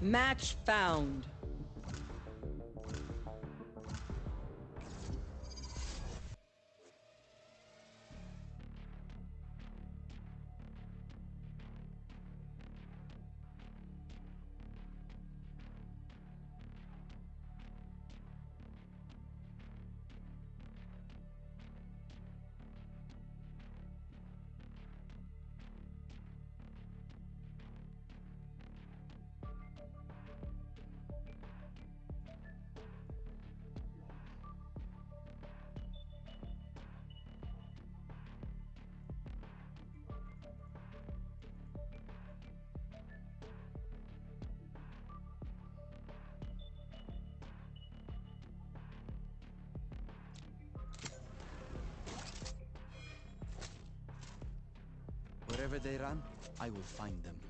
Match found. They run, I will find them.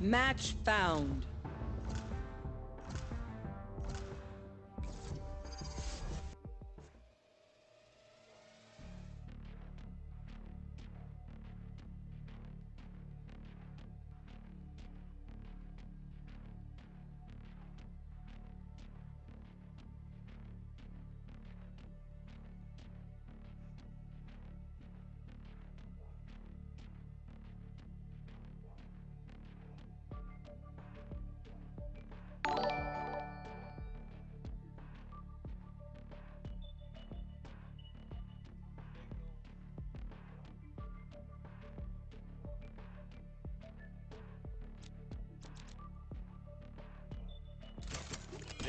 Match found.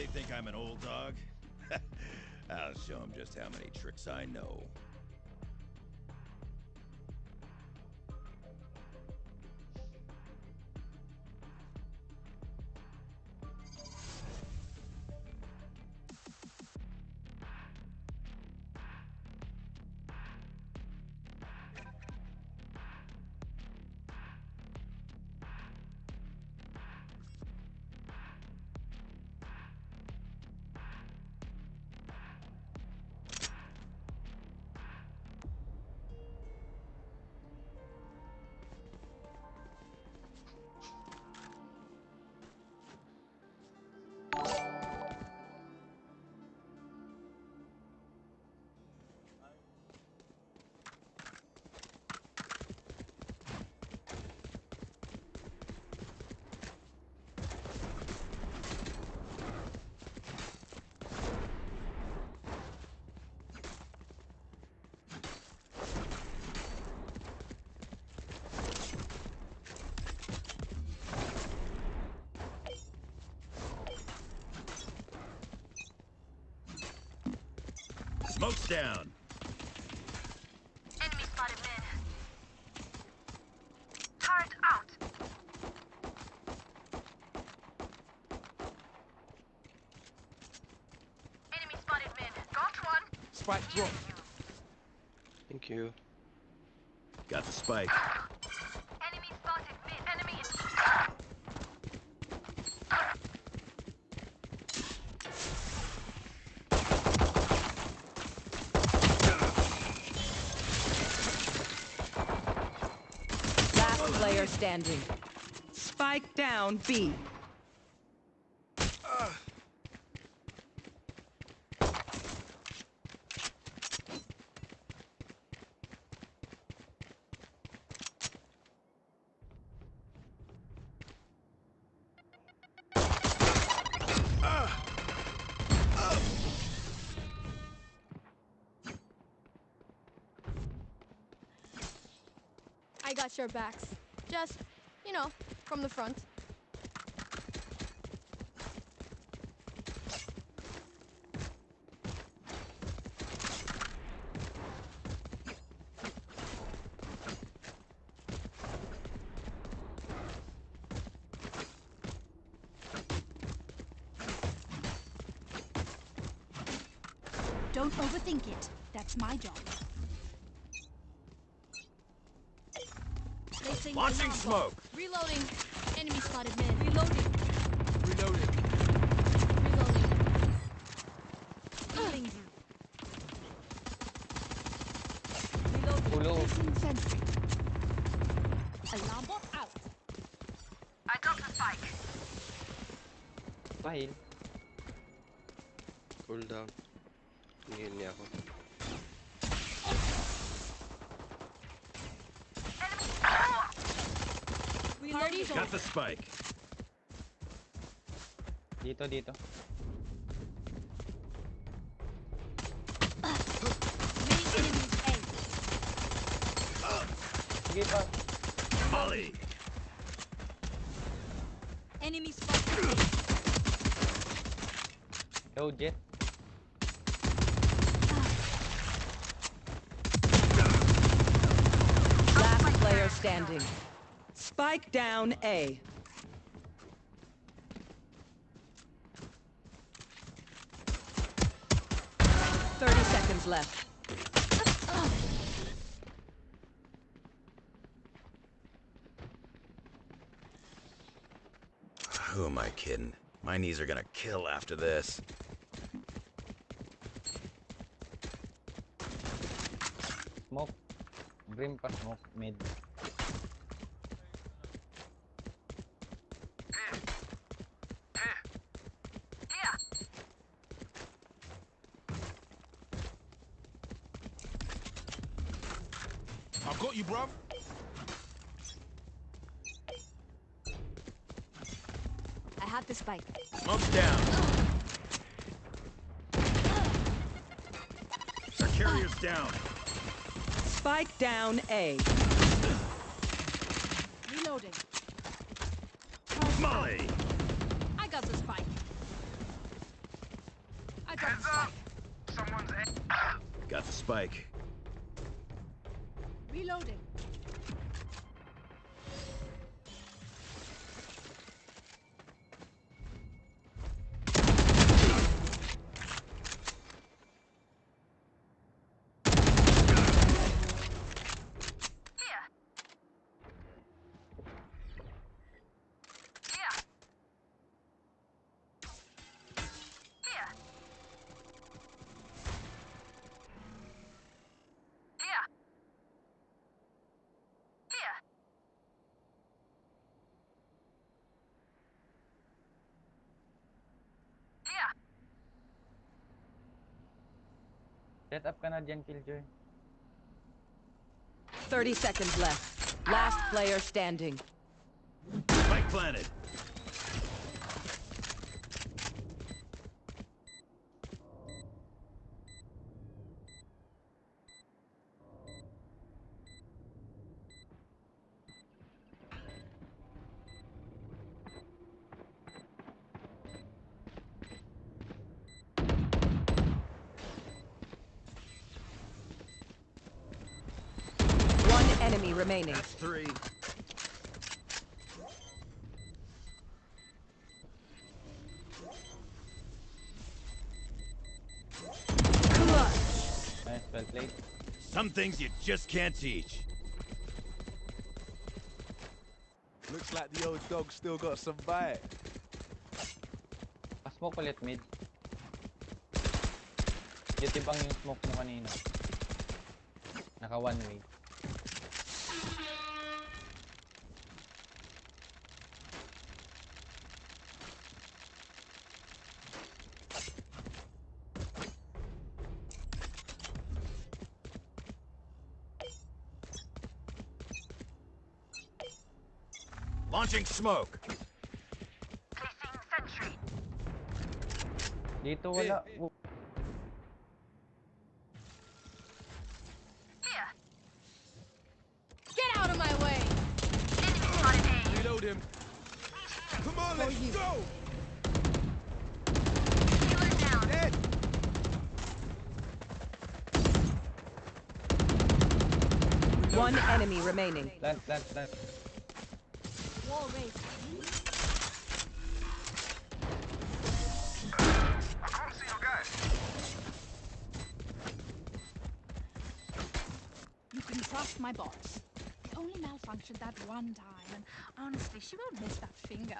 They think I'm an old dog? I'll show them just how many tricks I know. Down. Enemy spotted mid. Turret out. Enemy spotted mid. Got one. Spike drop. Thank you. Got the spike. player standing. Spike down B. I got your backs. Just, you know, from the front. Don't overthink it. That's my job. Placing Launching smoke. Reloading. Enemy spotted mid. Reloading. Reloading. Reloading. Healing. Ulo. Placing sentry. Alarm bot out. I dropped the spike. Pahil. Cool down. Hindi niya ako. Party's over. Got the spike. Dito, dito. Many enemies Sige pa. Molly. Enemy spotted. Yo, Jett. Last player standing. Spike down A. Thirty seconds left. Who am I kidding? My knees are gonna kill after this. Smoke. Grim pa smoke. Mid. Here. I've got you, bruv. I have the spike. Smoke's down. Our carrier's down. Spike down A. Reloading. Molly. I got the spike. I got the spike. Someone's Got the spike. Reloading. Set up ka na dyan, Killjoy. 30 seconds left. Last player standing. Spike planted. One enemy remaining. That's three. Nice, well played. Some things you just can't teach. Looks like the old dog still got some bite. Pa-smoke ulit mid. Yutibang yung smoke mo kanina. Naka one way. Charging smoke. Dito wala. Hey, hey. Him. Come on, let's go! One enemy remaining. Left, left, left. My bots. It only malfunctioned that one time, and honestly, she won't miss that finger.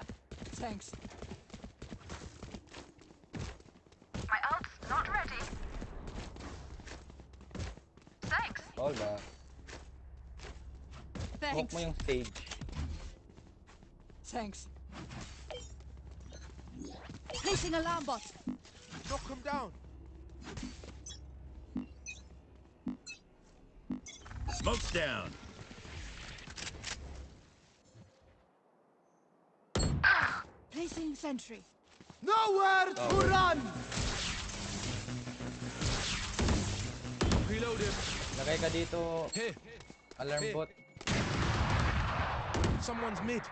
Thanks. My ult's not ready. Thanks. All ba? Smoke Thanks. mo yung stage. Thanks. Placing alarm bot. Knock him down! Smoke's down. Placing sentry. Nowhere to Oh, wait. run! Reload him. Lagay ka dito, Here, alarm Hey. bot. someone's mid.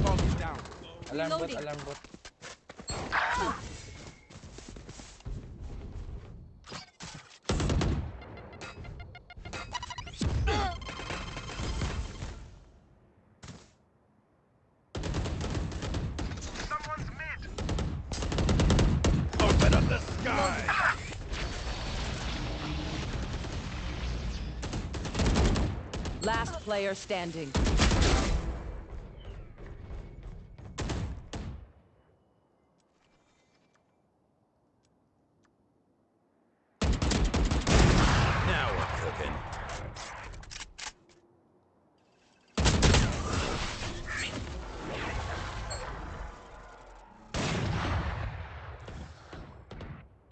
Target's down. Alarm bot, Reloading. alarm bot. Player standing. Now we're cooking.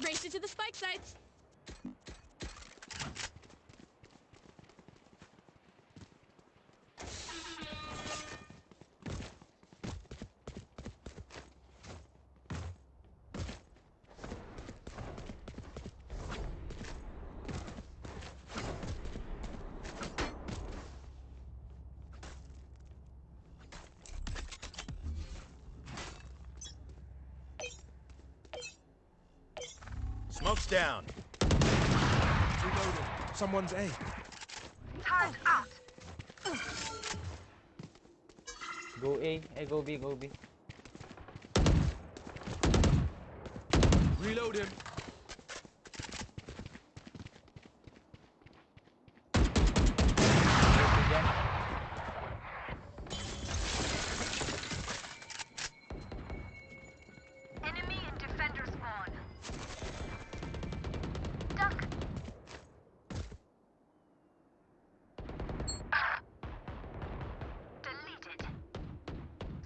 Race it to the spike sites. Smoke's down. Reloading. Someone's A. Turret out. Go A, eh, go B, go B.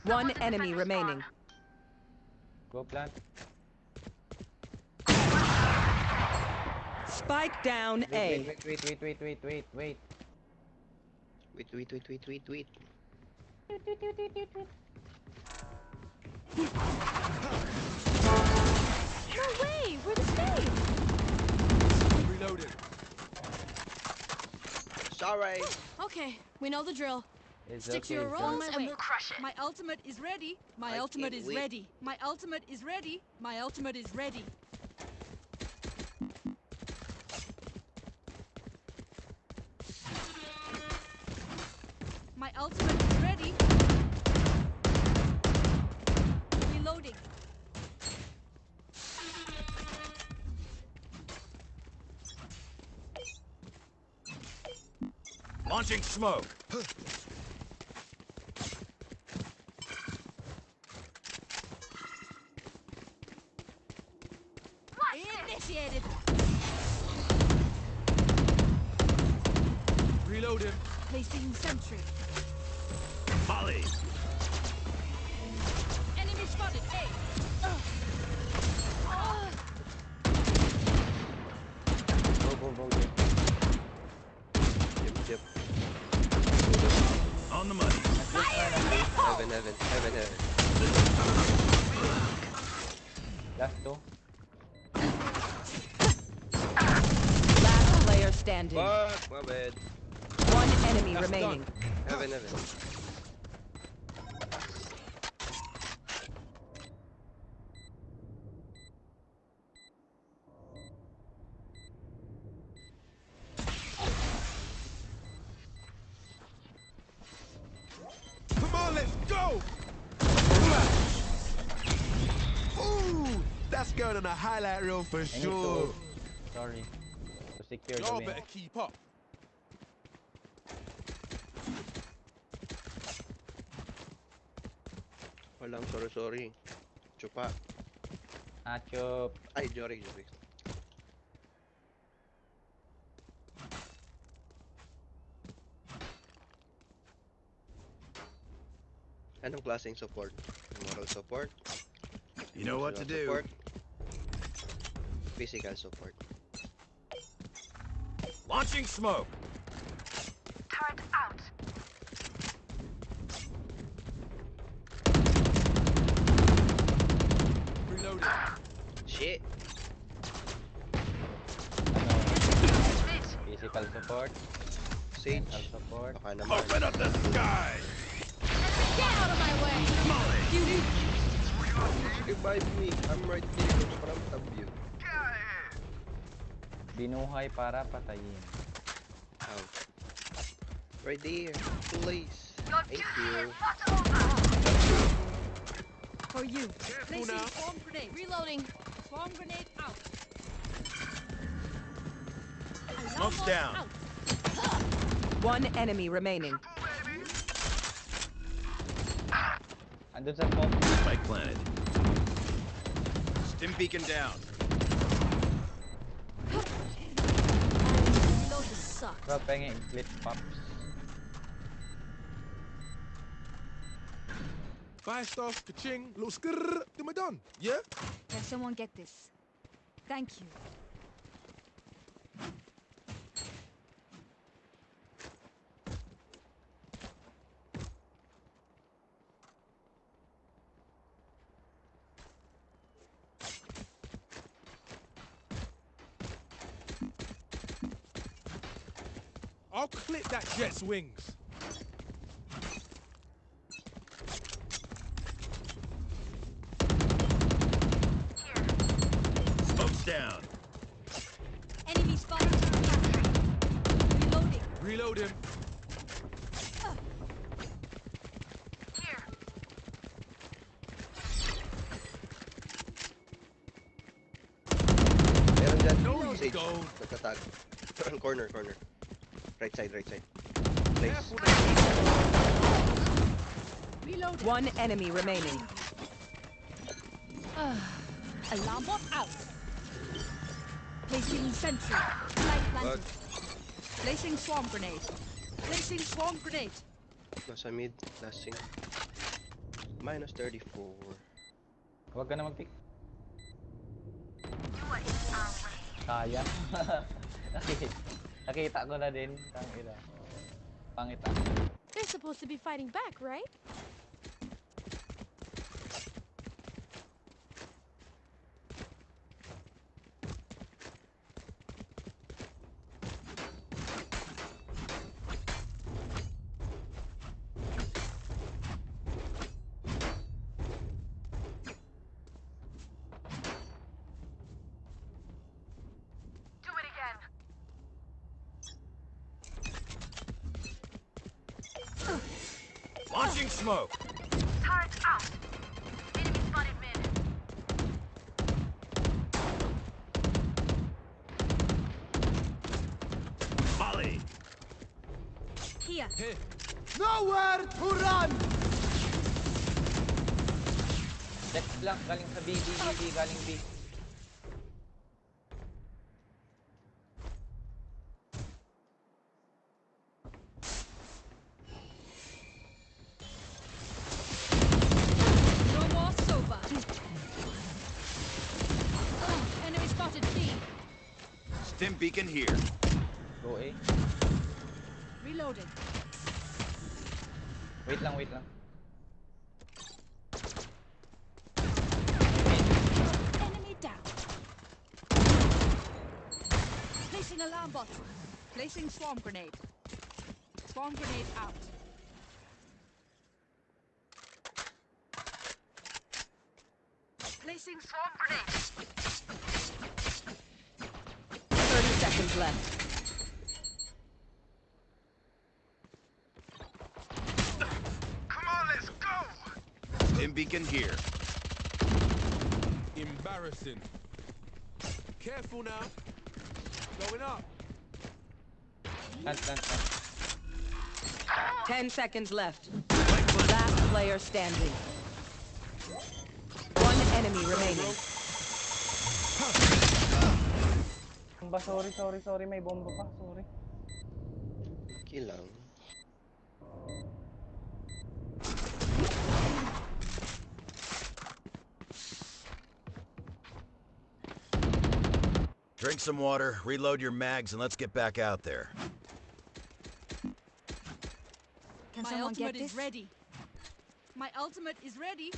One enemy remaining. Go plant. Spike down Wait, A. wait, wait, wait, wait, wait, wait, wait. Wait, wait, wait, wait, wait, wait. No way. We're the same. Reloading. Sorry. Okay, we know the drill. It's Stick to your roles and we'll We'll crush it. My ultimate is ready. My I ultimate is wait. ready. My ultimate is ready. My ultimate is ready. My ultimate is ready. Reloading. Launching smoke. that's going on a highlight reel for I sure. to... Sorry. To secure Y'all better keep up. Walang sorry sorry. Chupa. Ah, Achop. Ay, Jory, Jory. Anong klaseng support? Moral support? You know what to do. Support? Physical support. Launching smoke. Turret out. Reloading. Shit! Physical support. Sage! Mental support. Baka naman. Open up the sky. Get out of my way! Revive me! I'm right here in front of you. Binuhay para patayin. Ouch. Right there. Please. Thank you. is not over. For you. Placing now. swarm grenade. Reloading. Swarm grenade out. Smoke's down. One enemy remaining. Andun sa smoke. Spike planted. Stim beacon down. Reload Bro, penging glitch pops. Five stuff, ka-ching, little skrrr, then we're done. Yeah? Can someone get this? Thank you. I'll clip that Jett's wings. Smoke's down. Enemy spotted. Reloading. Reload him. Here. Meron dyan. No, Sage. Nagtatag. corner, corner. Right side, right side. Place. Careful One enemy remaining. Ah, alarm bot out. Placing sentry. Light planted. Placing swarm grenade. Placing swarm grenade. Nasa mid. Last scene. Minus 34. Huwag ka na mag-pick. You are in our way. Sayang. nakita, nakita ko na din. Tangina. They're supposed to be fighting back, right? Lang. Galing sa B, B, B, B. Galing B. No more sober. Enemy spotted B. Stim beacon here. Go A. Reloading. Wait lang, wait lang. Enemy down. Placing alarm bot. Placing swarm grenade. Swarm grenade out. Placing swarm grenade. 30 seconds left. Come on, let's Stim beacon here. Embarrassing. Careful now. Going up. Plant, plant, plant. Ten seconds left. Last player standing. One enemy remaining. Ang ba, sorry, sorry, sorry. May bomba pa. Sorry. Kilang. Drink some water, reload your mags, and let's get back out there. Can My someone get ultimate this? is ready. My ultimate is ready.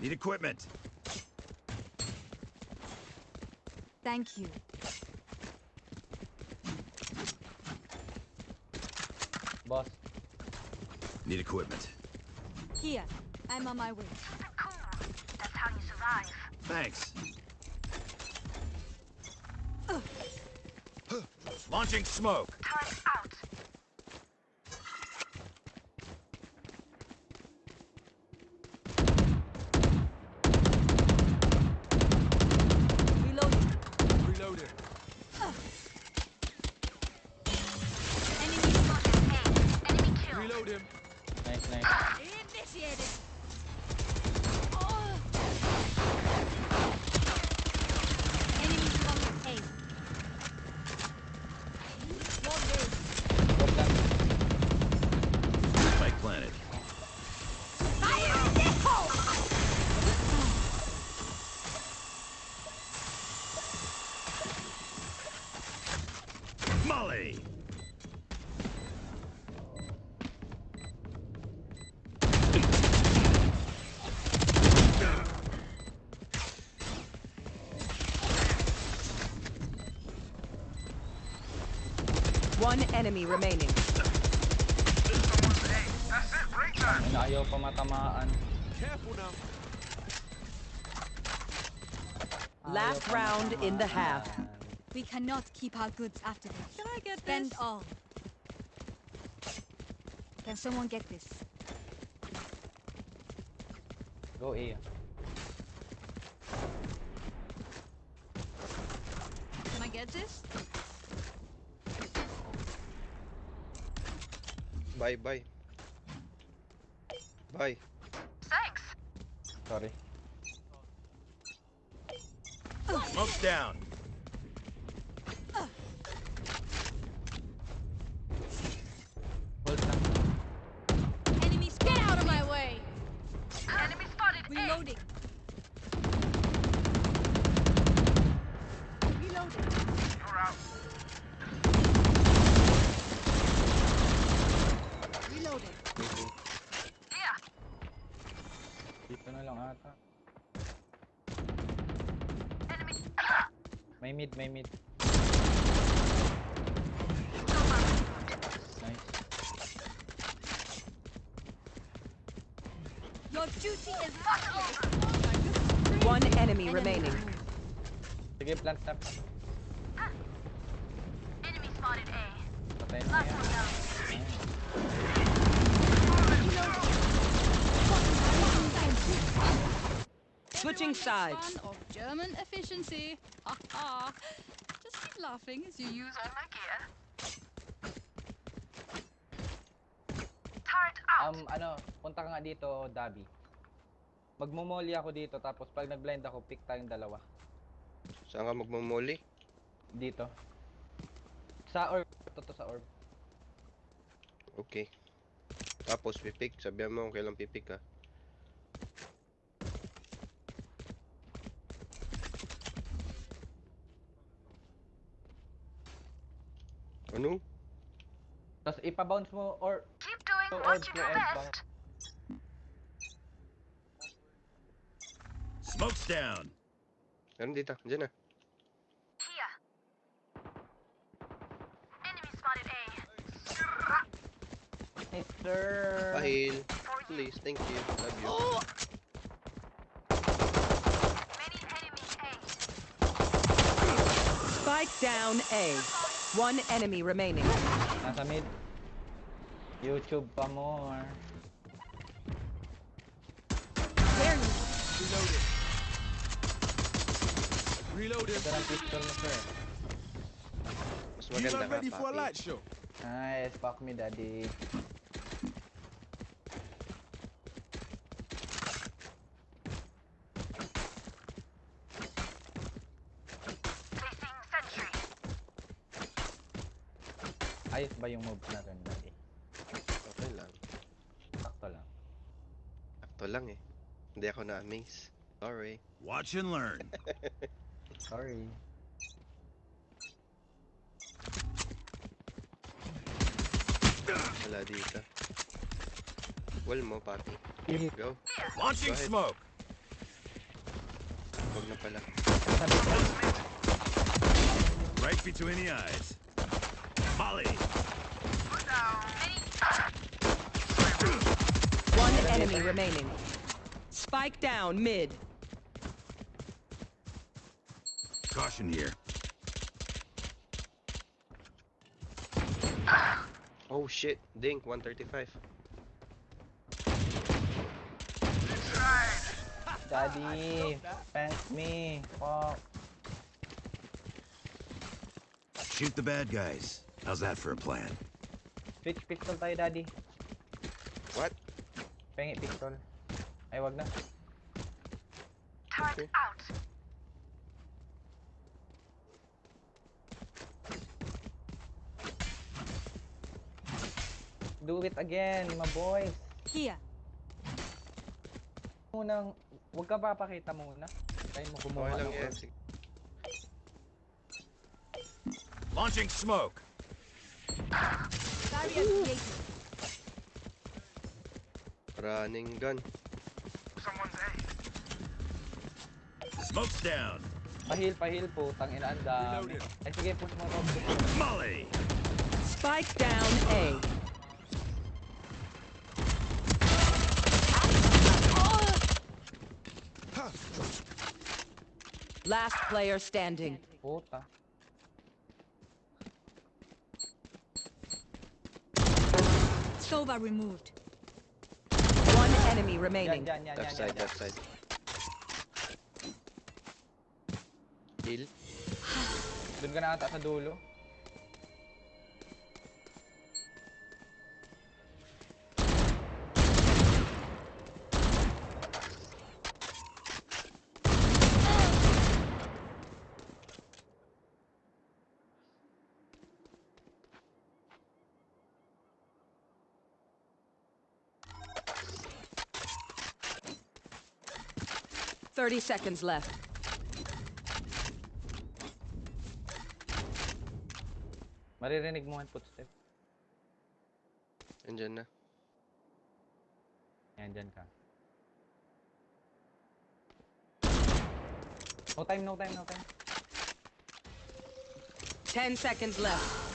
Need equipment. Thank you. Boss. Need equipment. Here, I'm on my way. Keep it cool. That's how you survive. Thanks. Launching smoke. Enemy remaining. Ang ayaw pa matamaan. Careful now. Last round in the half. We cannot keep our goods after this. Can I get Spend this? all. Can someone get this? Go A. Can I get this? Bye, bye. Bye. Thanks. Sorry. Smoke's down. Hold lang. Enemies, get out of my way! Enemy spotted A. Reloading. Reloading. Reloading. Here. Dito na lang ata. Enemy. May mid, may mid. Nice. Your duty is One enemy remaining. Sige, plant tap. Ah. Enemy spotted A. Patayin na Last one down. Switching sides. Fun of German efficiency. Ha ha. Just keep laughing as you use all my gear. Turret out. Um, ano, punta ka nga dito, Dabi. Magmumoli ako dito, tapos pag nag-blind ako, pick tayong dalawa. Saan ka magmumuli? Dito. Sa orb. Toto sa orb. Okay. Tapos pipick. Sabihan mo kung kailan pipick ka. Ano? Tapos ipa-bounce mo or Keep doing So, what you to do best. Smoke's down. Meron dito. Diyan na. Here. Enemy spotted A. Hey, sir. Pahil. Please. Thank you. Love you. Many enemies A. Spike down A. One enemy remaining. Nasa mid. YouTube pa more. Reloading. Ito ng pistol mo, sir. Mas You maganda man ka, ready for a papi. light show? Ah, nice, fuck me, daddy. Ayos ba yung moves natin, daddy? Okay lang. Sakto lang. Sakto lang eh. Hindi ako na-amaze. Sorry. Watch and learn. Sorry. Wala dito. Wall mo, papi. Go. Launching Go smoke. Huwag na pala. Right between the eyes. Molly. One enemy remaining. Spike down mid. Caution here. Oh shit. Dink, 135. Daddy, thanks me. Fuck. Shoot the bad guys. How's that for a plan? Switch pistol tayo, daddy. What? Pengi pistol. Ay, wag na. Okay. out. Do it again, my boys. Here. Munang, wag ka papakita muna. Tayo mo kumuha Okay lang. Sige. Launching smoke. Barrier created. Running gun. Smoke's down. Pahil, pahil po. Tangina, ang dami. Ay, sige, push mo to. Molly. Spike down A. Last player standing. Puta. Sova removed. One enemy Yan, remaining. yan, yan, Left yan, side, yan, left side. Heal. Doon ka na ata sa dulo. Thirty seconds left. Maririnig mo ang footstep. Andyan na. Yan, dyan ka. No time, no time, no time. Ten seconds left.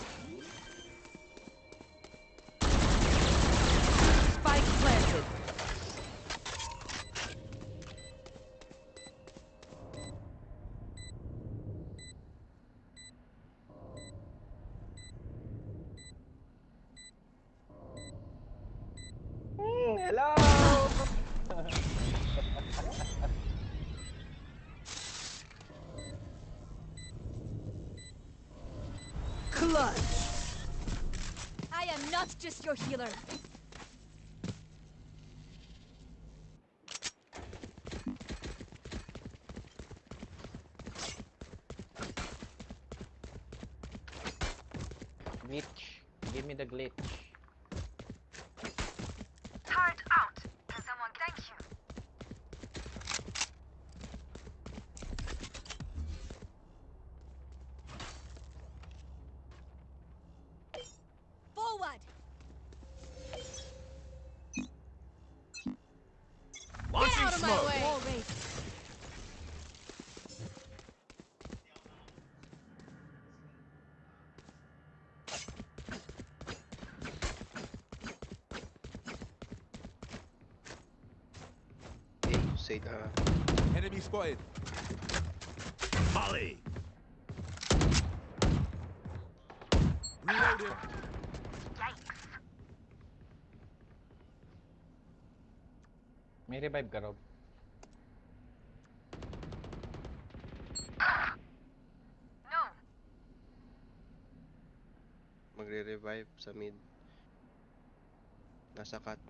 Hello! Clutch. I am not just your healer. spotted. Molly. Reloaded. मेरे wipe करो magre-revive sa mid nasa cut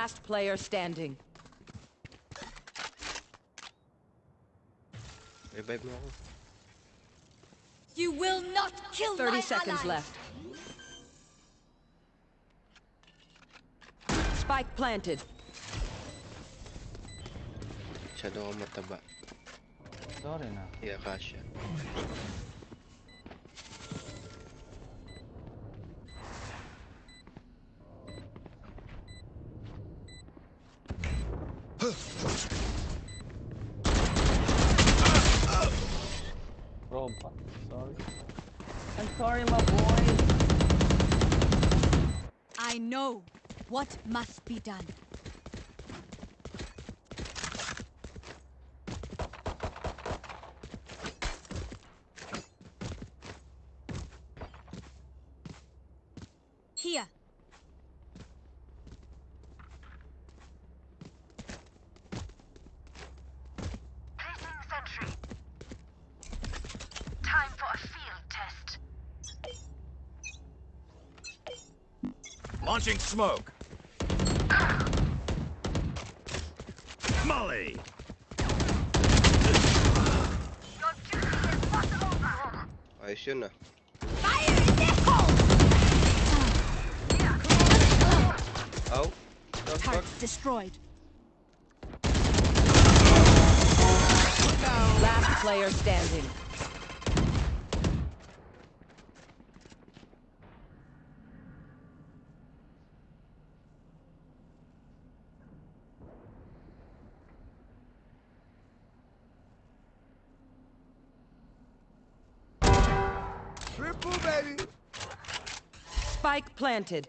Last player standing. Revive mo ako. You will not kill 30 my seconds ally. left. Spike planted. Masyado ako mataba. Sorry na. Yeah, Kasha. Rob pa. Sorry. I'm sorry, my boy. I know what must be done. Here. Placing sentry. Time for a field test. Launching smoke. Molly. Your duty is not over. Ayos yun ah. Fire in the hole! Ow! The fuck? Turret destroyed. Last player standing. Spike planted.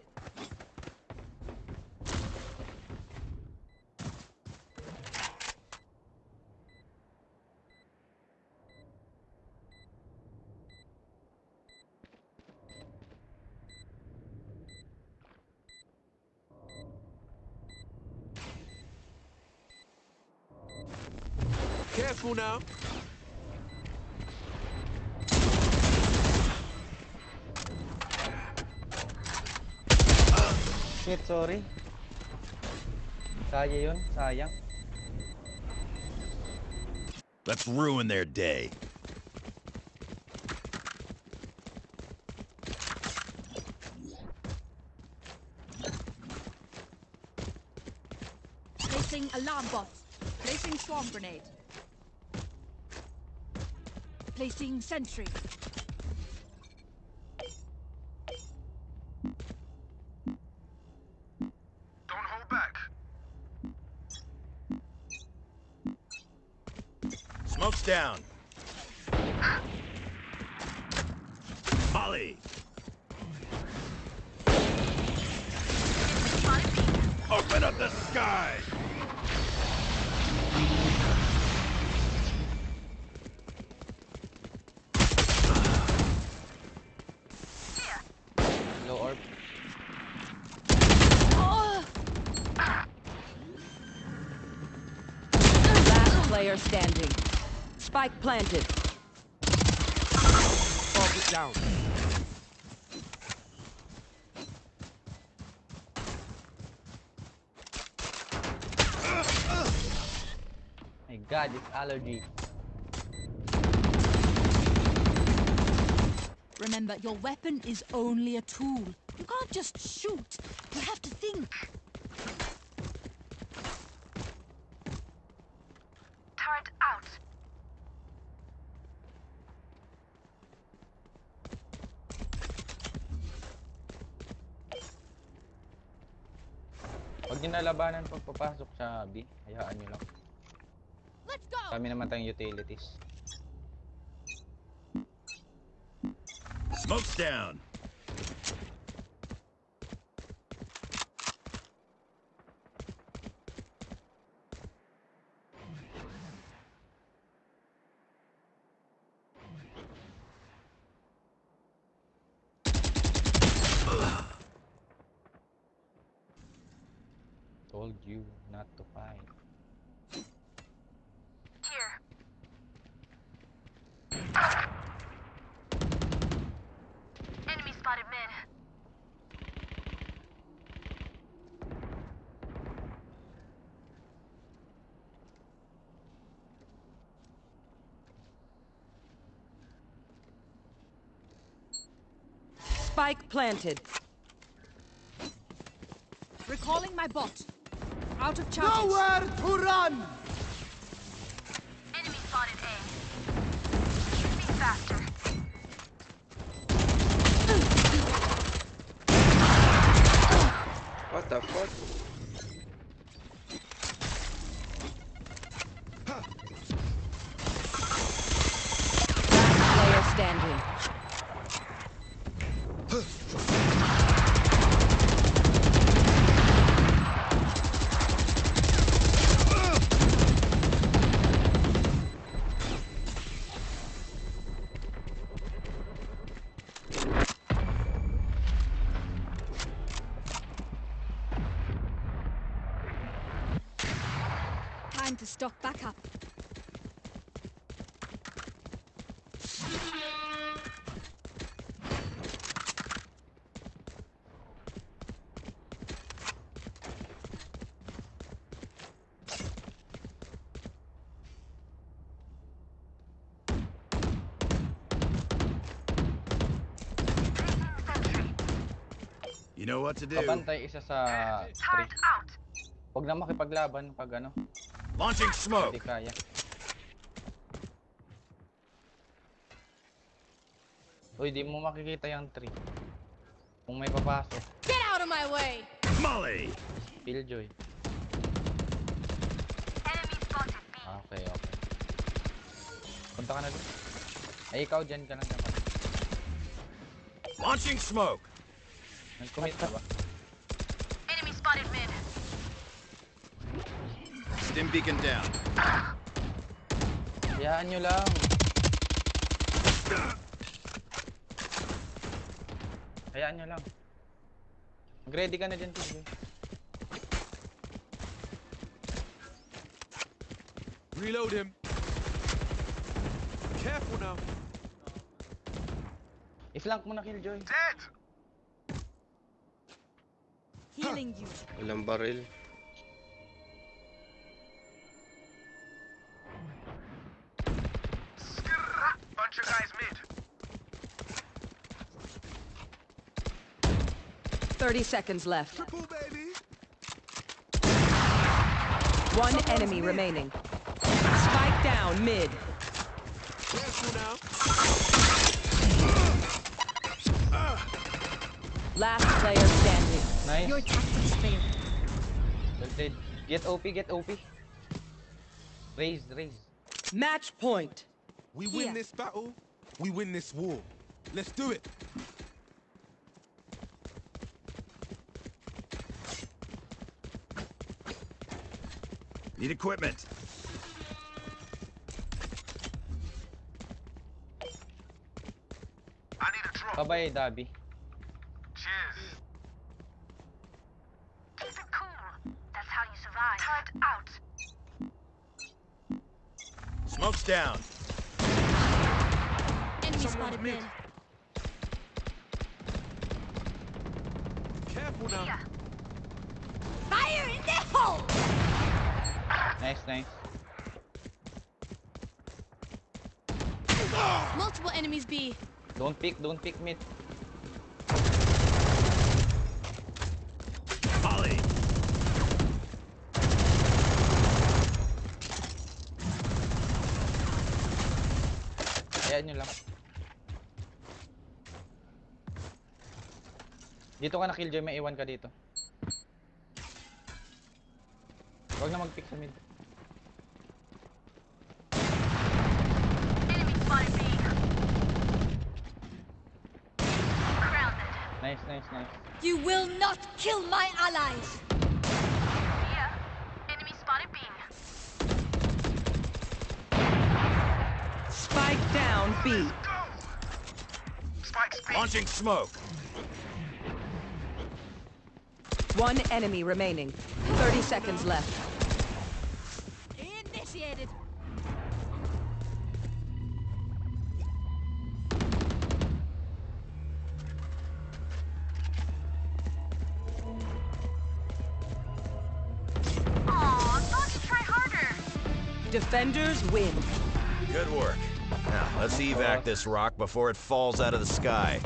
Careful now. Sorry. Kaya yun, sayang. Let's ruin their day. Placing alarm bot. Placing swarm grenade. Placing sentry. Smoke's down. Molly. Open up the sky. Low orb. Last player standing. Spike planted. Mark it down. My god, it's allergy. Remember, your weapon is only a tool. You can't just shoot. You have to think. Huwag niyo nalabanan pag papasok sa B. Hayaan niyo lang. Let's go! Kami naman tayong utilities. Smoke's down. Spike planted. Recalling my bot. Out of charges. Nowhere to run! Enemy spotted A. Be faster. What the fuck? Know what to do. Kapantay isa sa tree. Huwag na makipaglaban pag ano, Launching smoke. hindi kaya. Uy, di mo makikita yung tree. Kung may papasok, Get out of my way! Molly. Killjoy. Enemy spotted B. Okay, okay. Punta ka na doon. Ay, ikaw dyan ka lang dapat. Launching smoke. Nag-commit ba? Enemy spotted mid. Stim beacon down. Hayaan nyo lang. Hayaan nyo lang. Mag-ready ka na dyan, Killjoy. Reload him. Careful now. I-flank mo na, Killjoy. Healing you. Walang baril. Bunch of guys mid. 30 seconds left. Triple, baby! One enemy remaining. Spike down mid. Last player standing. Nice. Your tactics failed. Well. Get OP, get OP. Raise, raise. Match point. We win this battle, we win this war. Let's do it. Need equipment. I need a drop. Kabay, Dabi. Cheers. Keep it cool. That's how you survive. Turret out. Smoke's down. Enemy spotted mid. mid. Careful now. Yeah. Fire in the hole! Nice, nice. Multiple enemies B. Don't pick, don't pick mid. Dito ka na Killjoy, may iwan ka dito. Huwag na mag-pick sa mid. Nice, nice, nice. You will not kill my allies! Yeah. Enemy spotted B. Spike down B. Spikes B. Launching smoke. One enemy remaining. 30 seconds left. Initiated. Aw, don't try harder. Defenders win. Good work. Now, let's evac this rock before it falls out of the sky.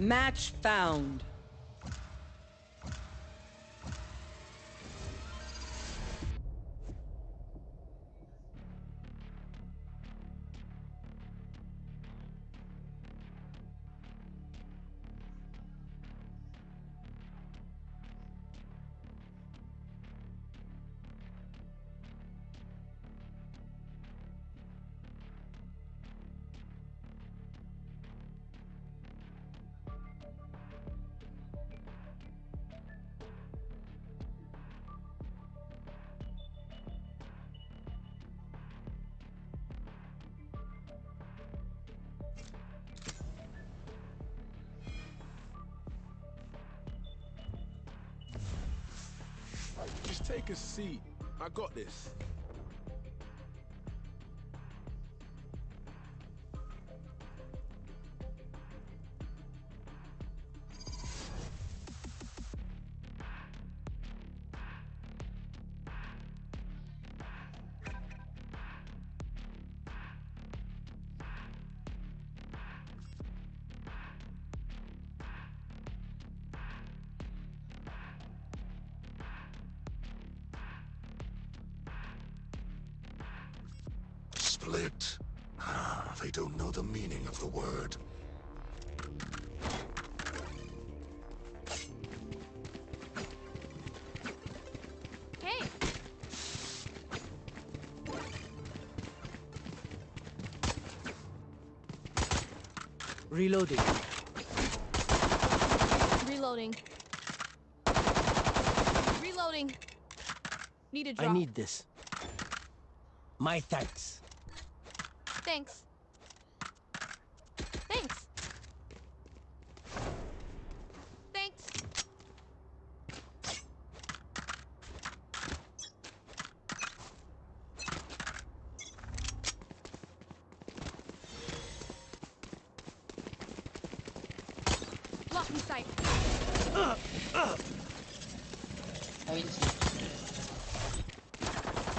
Match found. Got this. Split. Ah, they don't know the meaning of the word. Hey, Reloading. Reloading. Reloading. Need a drop. I need this. My thanks. Thanks. Thanks. Thanks. Blocking sight.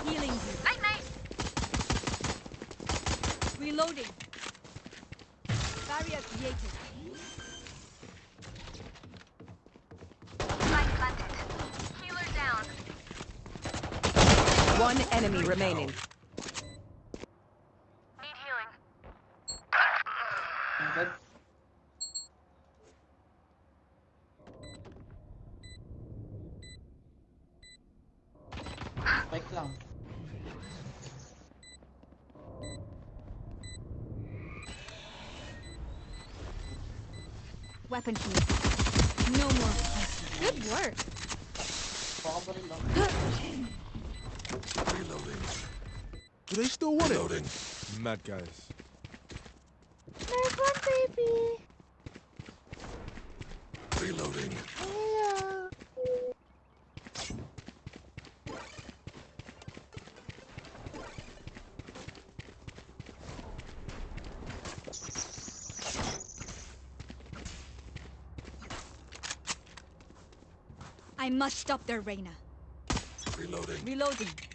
Healing you. Night night. Reloading. Barrier created. Spike planted. Healer down. One enemy remaining. Need healing. Spike lang. Weapon here. No more. Good work. Reloading. Mad guys. There's one baby. Reloading. I must stop their Reyna. Reloading. Reloading.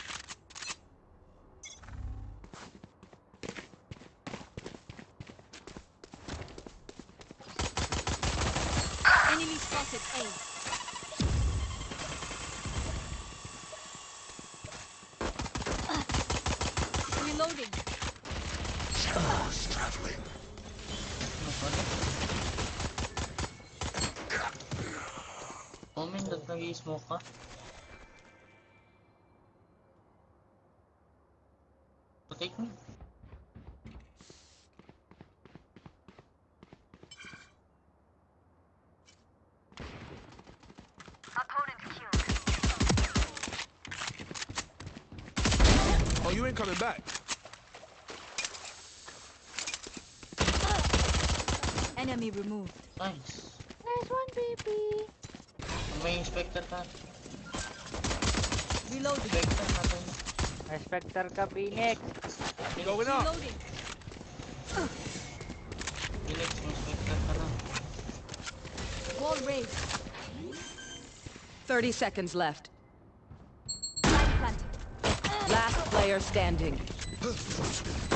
Enemy spotted A. Reloading. Shadows traveling. Omen, ba't nag-i-smoke me. Opponent killed. Oh, you ain't coming back. Enemy removed. Nice. There's one baby. May inspector ka. Reloading. Inspector natin. Spectre ka, Phoenix. Going up. Reloading. Phoenix, inspector ka na. Wall raised. 30 seconds left. Player standing.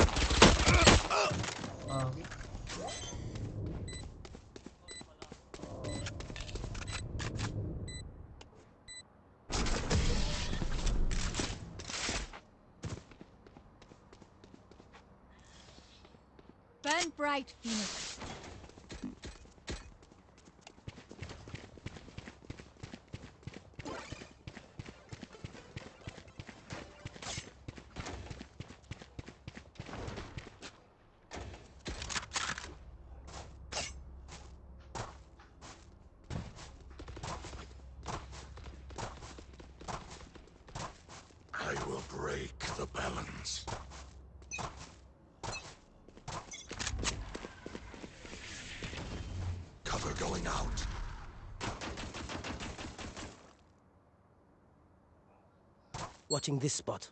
Watching this spot.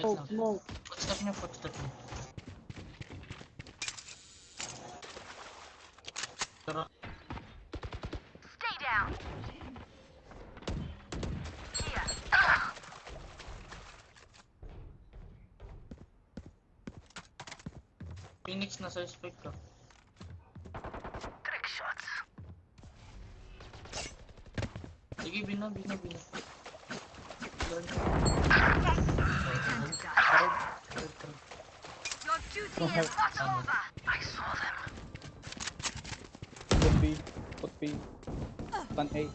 Wait lang. Footstep niya, footstep niya. Tara. Stay down. Here. Phoenix na suspect ka. Trick shots. Sige, bina, bina, bina. Your duty is not over. I saw them. Put B. Put B. Pan A.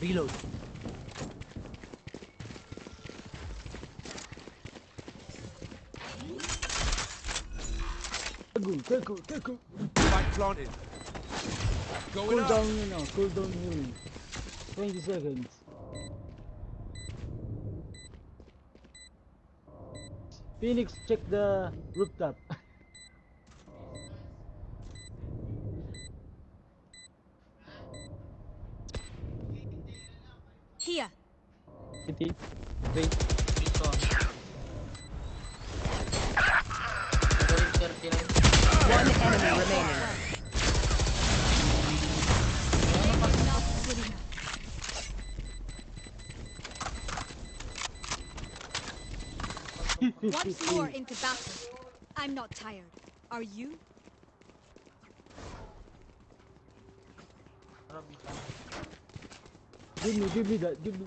Reload. careful, careful, careful. Spike planted. Cool up. down, you know, cool down healing. 20 seconds. Phoenix, check the rooftop. Give me, that, give me.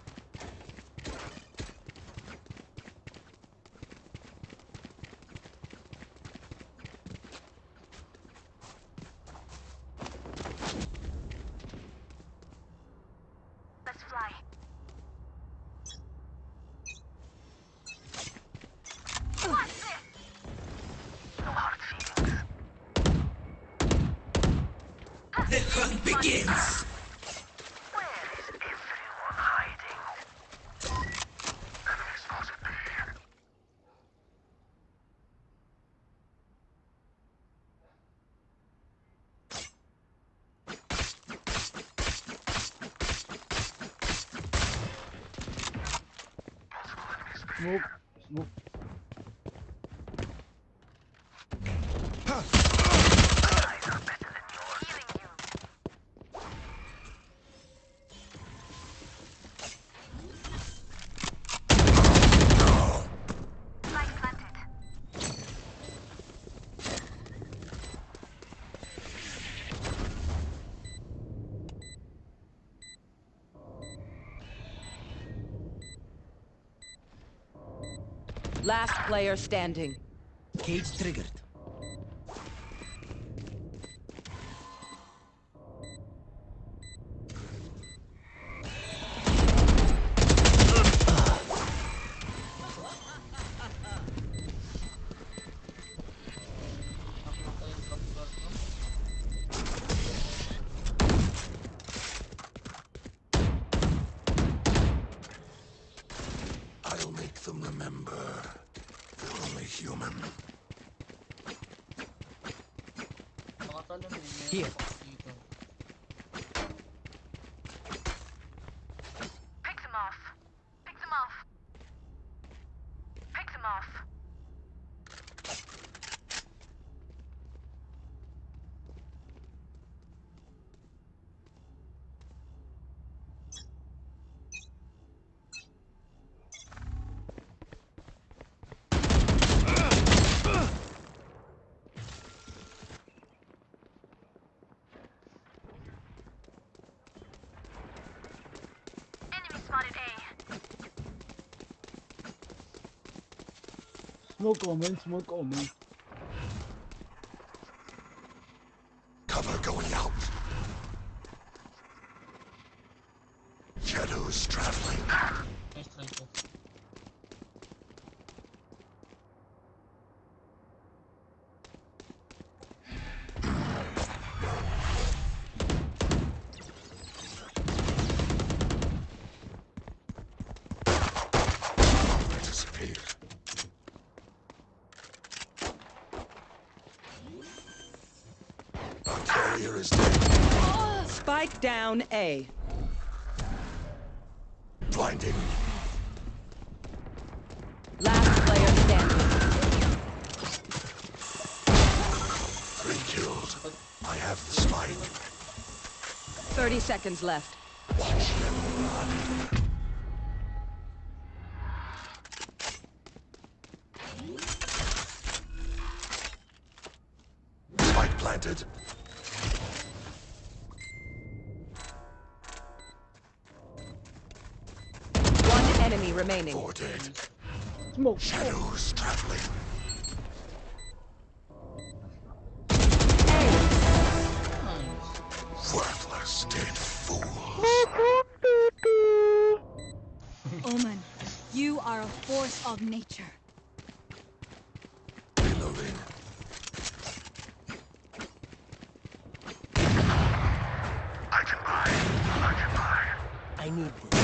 Last player standing. Cage triggered. I'll make them remember. They're only human. Here. Pick them off. Pick them off. Pick them off. Enemy spotted A. Smoke omen, smoke omen. Cover going out. Shadows traveling. Disappeared. Our carrier is Spike down A. Blinding. Last player standing. Three killed. I have the spike. 30 seconds left. Shadows traveling. Worthless dead fools. Omen, you are a force of nature. Reloading. I can buy. I can buy. I need this.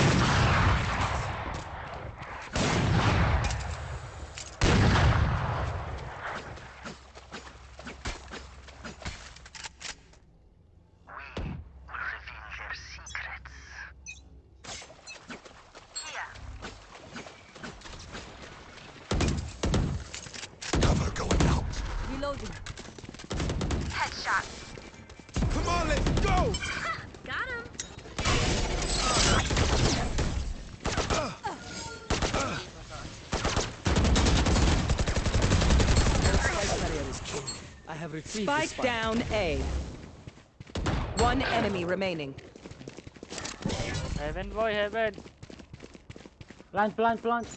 I have retrieved the Spike spike. down A. One enemy remaining. Heaven boy, heaven. Plant, plant, plant.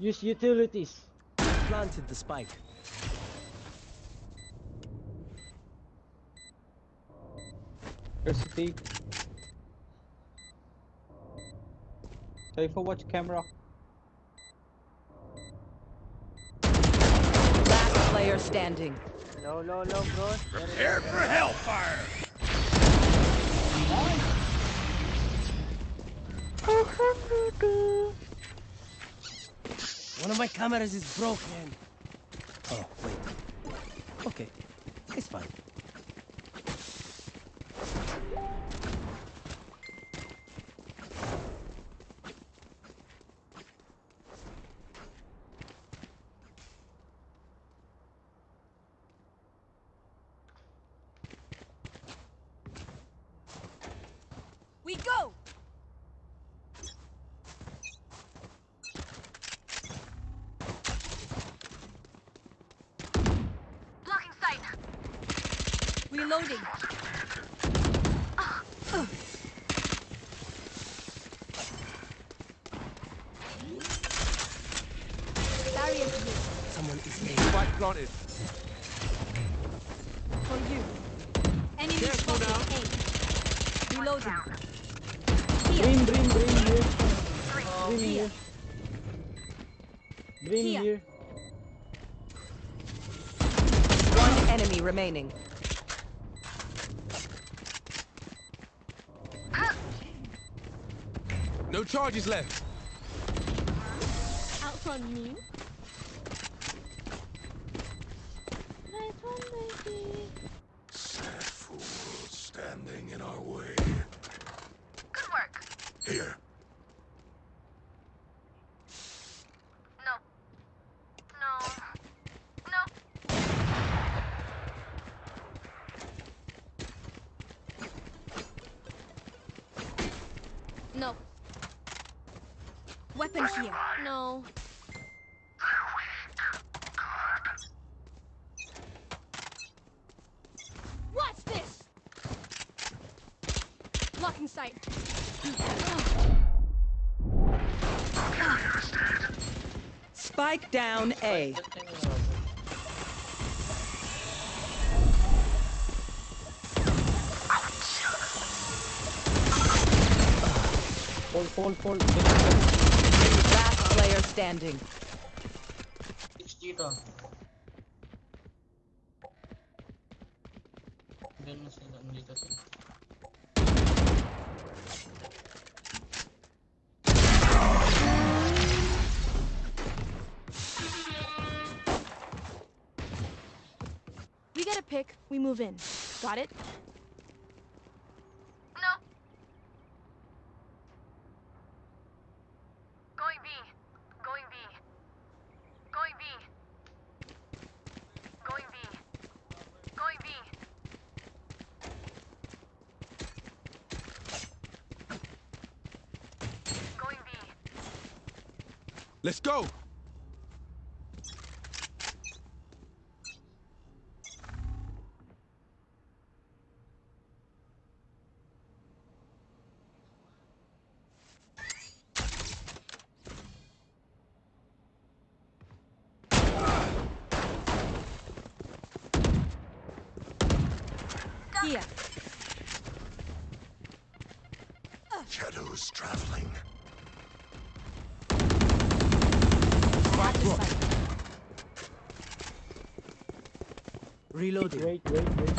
Use utilities. Planted the spike. There's Electricity. Cypher watch camera. Last player standing. Low, low, low, bro. Prepare for hellfire! One of my cameras is broken. Oh, wait. Okay. It's fine. We go! Blocking sight. Reloading. Barrier here. Someone is A. Spike planted. For you. Enemy Careful spotted A. Reloading. Green, green, green here. Green Here. here. Green Here. here. One enemy remaining. No charges left. Out from me. Nice one, baby. Sad fool standing in our way. Good work. Here. No. No. No. No. Weapon here. No. What's this? Blocking sight. Spike down A. Fall, fall, fall. Last player standing. Move in. Got it? No. Going B. Going B. Going B. Going B. Going B. Going B. Let's go! Here. Shadows traveling. At the site. Reloading. Wait, wait, wait.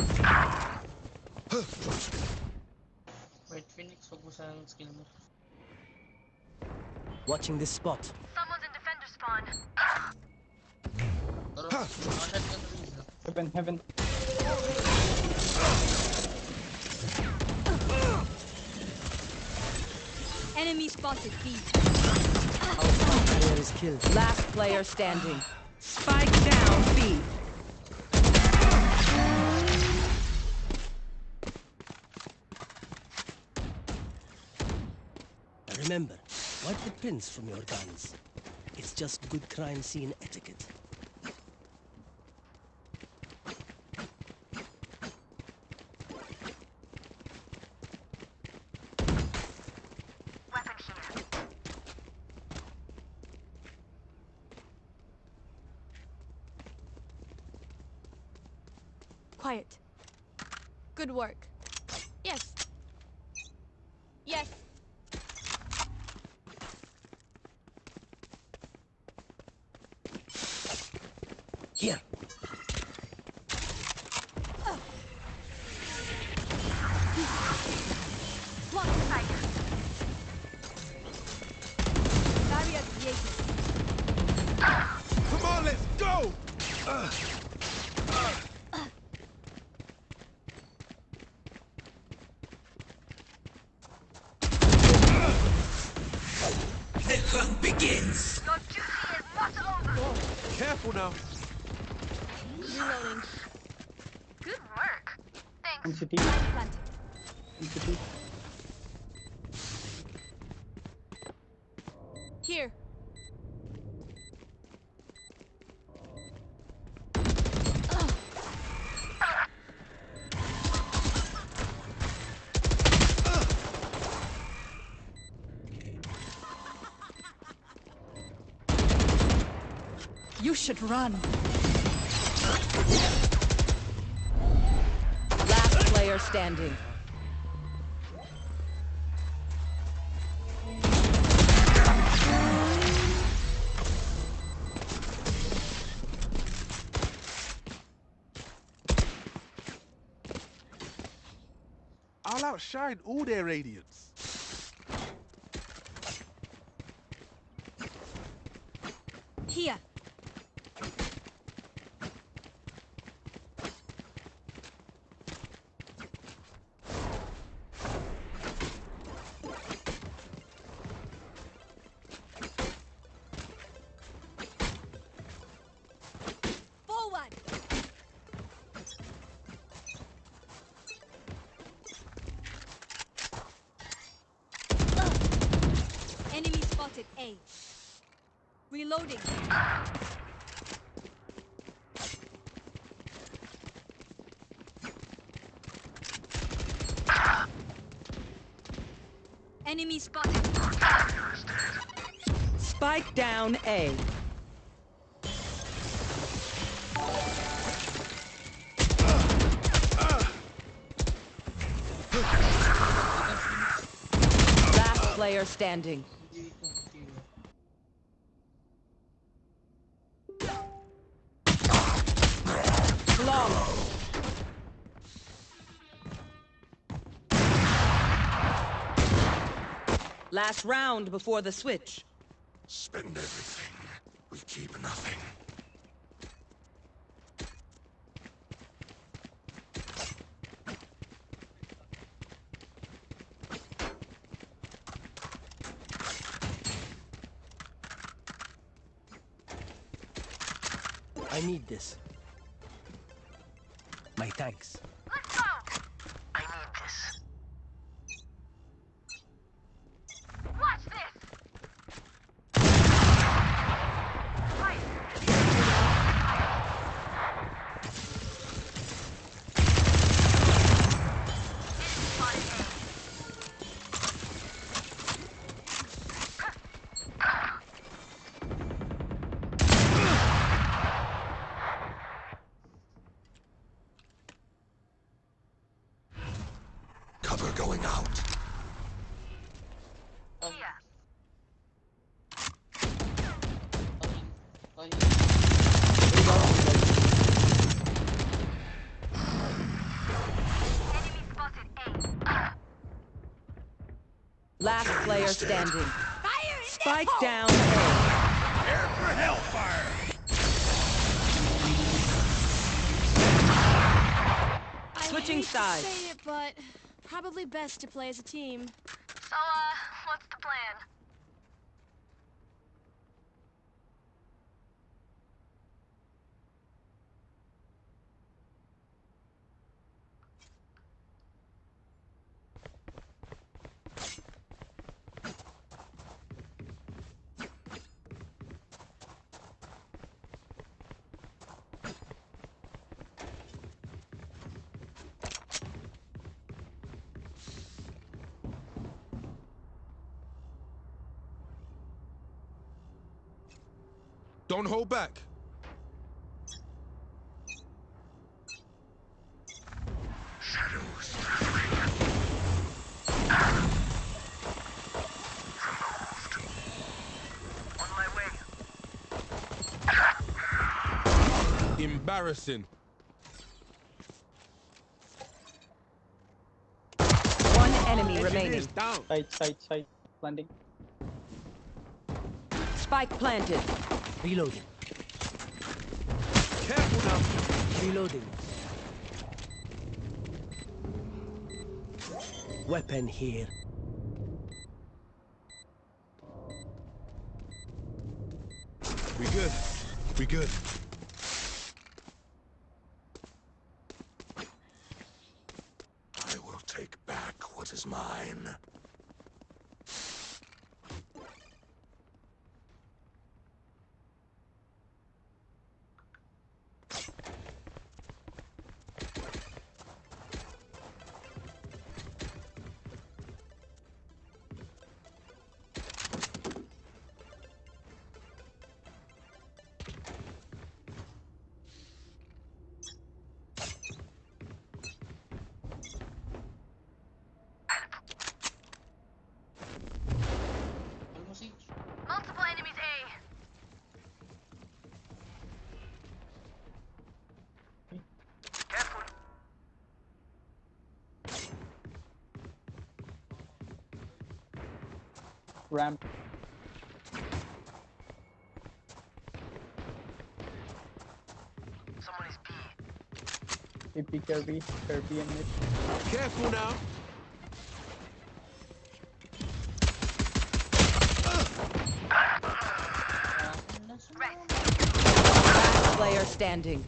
yung skill mo. Watching this spot. Someone's in defender spawn. Pero, mga shotgun range na. Heaven, heaven. Enemy spotted B. Player is killed. Last player standing. Spike down B. Remember, wipe the prints from your guns. It's just good crime scene etiquette. Weapon here. Quiet. Good work. Yes. Yes. Here. Block sight. Barrier created. Come on, let's go! The hunt begins! Your duty is not over. Careful now. Reloading. Good work. Thanks. One city. Planted. One city. Here. You should run. Last player standing. I'll outshine all their radiance. A. Reloading. Enemy spotted. Spike down A. Last player standing. Last round before the switch. Spend everything. We keep nothing. I need this. My thanks. Last player standing. Fire Spike down Prepare for hellfire! I Switching hate sides. To say it, but probably best to play as a team. So, uh, what's the plan? Don't hold back. On my way. Embarrassing. One enemy remaining. down. Side, side, side. Landing. Spike planted. Reloading. Careful now. Reloading. Weapon here. We good. We good. Ramp. Someone is B. AP Kirby. Kirby and mid. Careful now. Uh, Last player standing.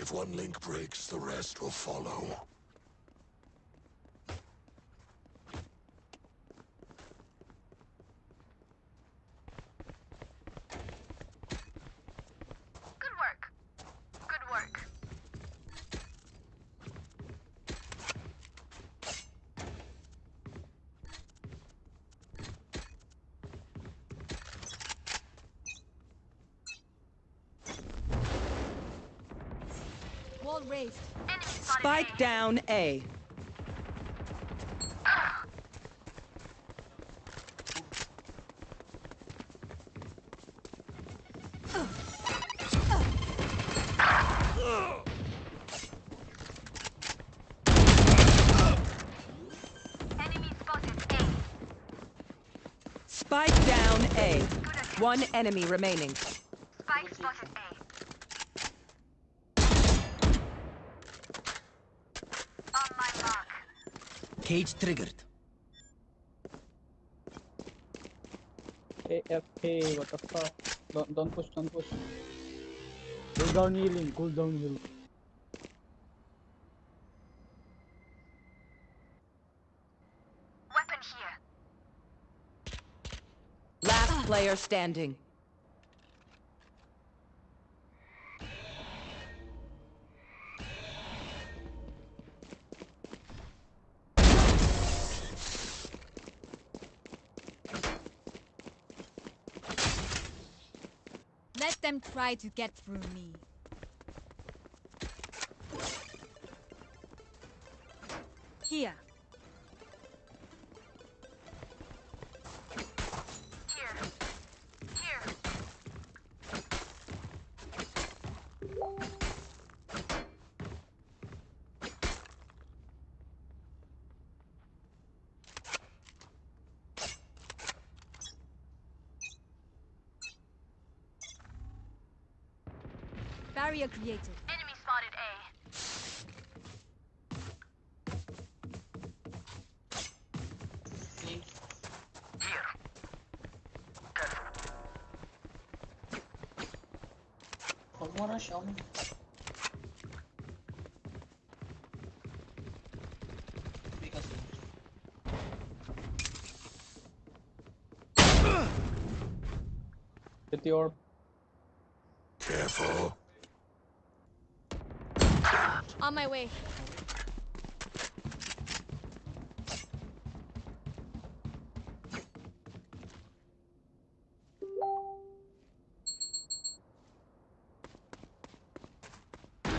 If one link breaks, the rest will follow. Good work. Good work. Wall raised. Enemy spotted Spike A. down A. Enemy spotted A. Spike down A. One enemy remaining. Spike spotted A. On my mark. Cage triggered. AFK, what the fuck? Don't, don't push, don't push. Cool down healing, cool down healing. Weapon here. Last player standing. Try to get through me. Here. Barrier created. Enemy spotted A. Huwag mo rush, Omen. Because Get your Careful. On my way.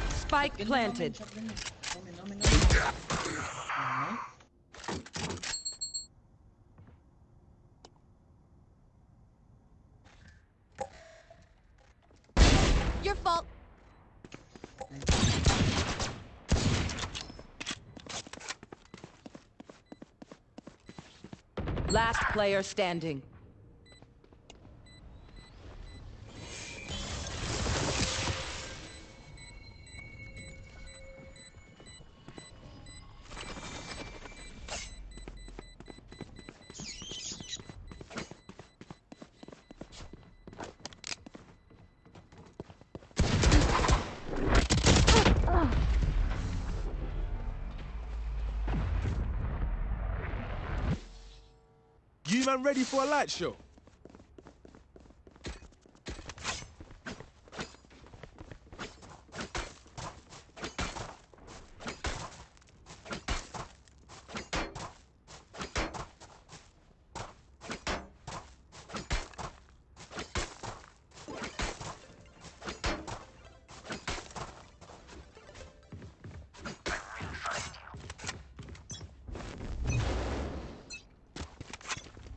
Spike planted. Omen, shot ganun. Omen, Omen, Omen. Alright. Your fault. Last player standing. Ready for a light show?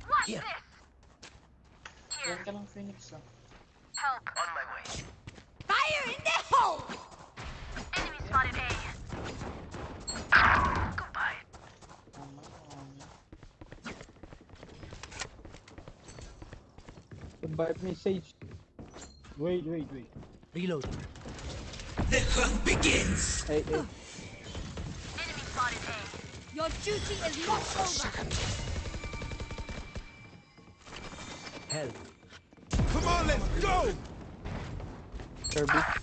What's Here. this? Yan ka lang, Phoenix, ah. Help. On my way. Fire in the hole! Enemy spotted A. Goodbye. Tama, Omen. Revive me, Sage. Wait, wait, wait. Reload. The hunt begins. Hey, hey. Enemy spotted A. Your duty is not over. Hell. Come on, let's go! Kirby.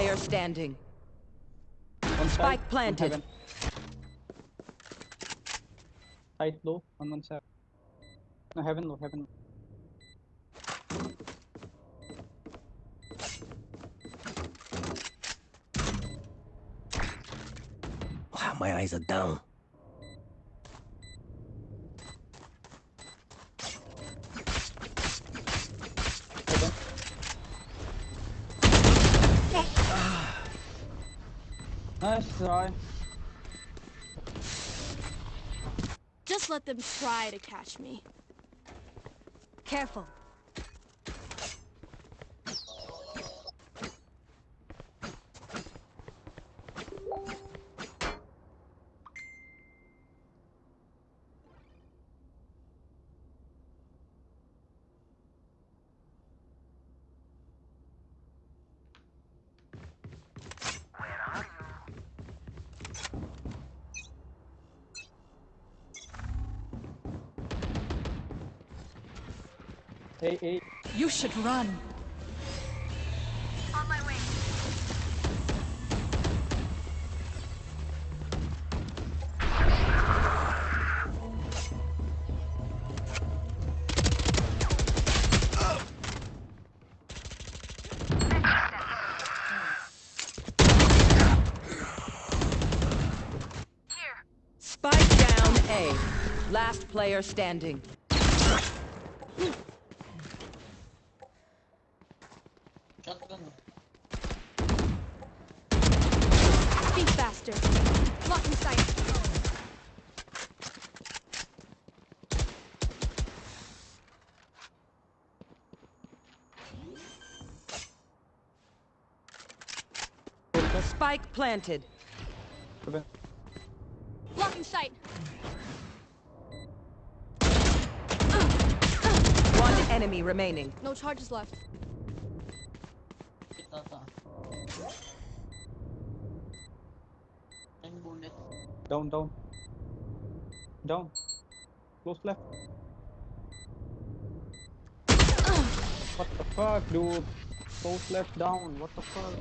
Player standing. One side, Spike one planted. heaven. Tight low, one one side. No, heaven low, heaven. Wow, ah, my eyes are down. Try. Just let them try to catch me. Careful. Hey, hey. You should run. On my way. Here. Spike down A. Last player standing. Shotgun, ah. Be faster. Blocking sight. Spike planted. Blocking sight. One enemy remaining. No charges left. Ito to. Ten bullet. Down, down. Down. Close left. What the fuck, dude? Close left down. What the fuck?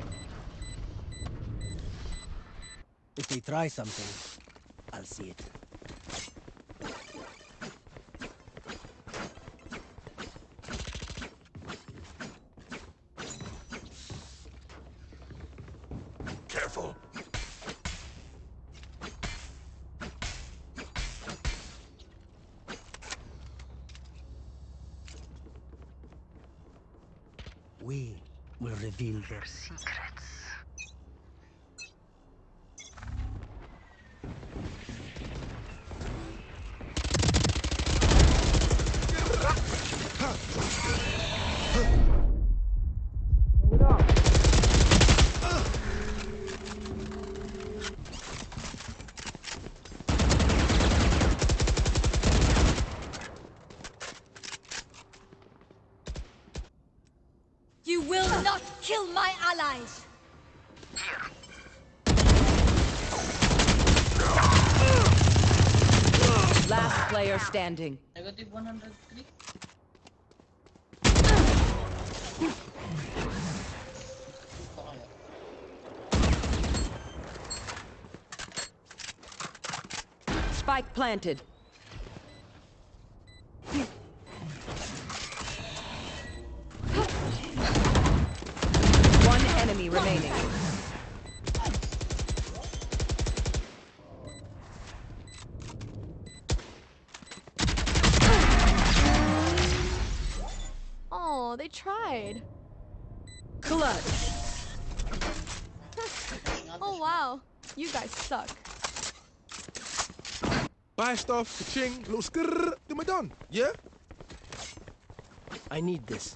They try something, I'll see it. Careful. We will reveal their secrets. Standing. Negative 103. Ito. Spike planted. Stuff, ka-ching, little skrrr, then we're done. Yeah? I need this.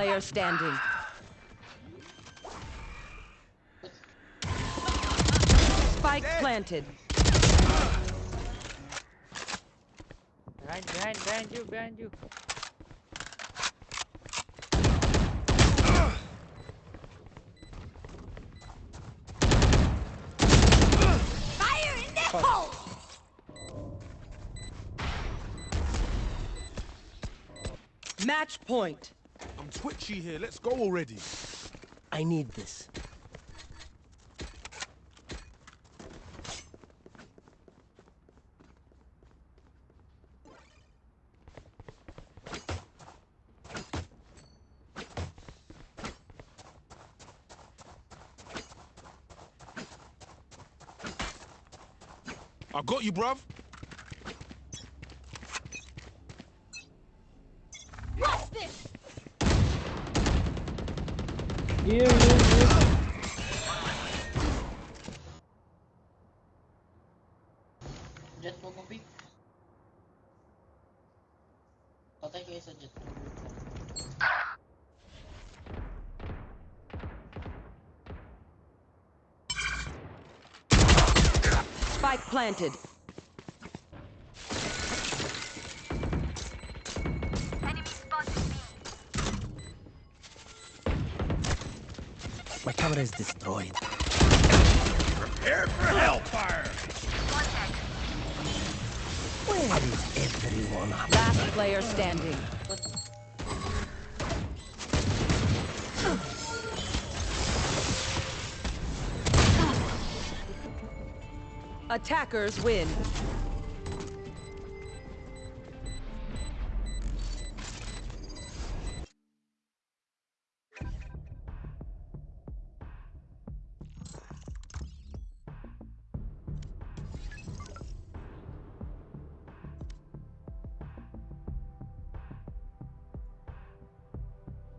player standing. Spike planted. Behind, behind, behind you, behind you. Fire in the hole! Match point. Twitchy here. Let's go already. I need this. I got you, bruv. What's this? Here, here, here. Jett po mo pick. Patay kayo sa Jett. Spike planted. Enemy spotted B. My camera is destroyed. Prepare for hellfire! One dead. Where is everyone? Last player standing. Attackers win.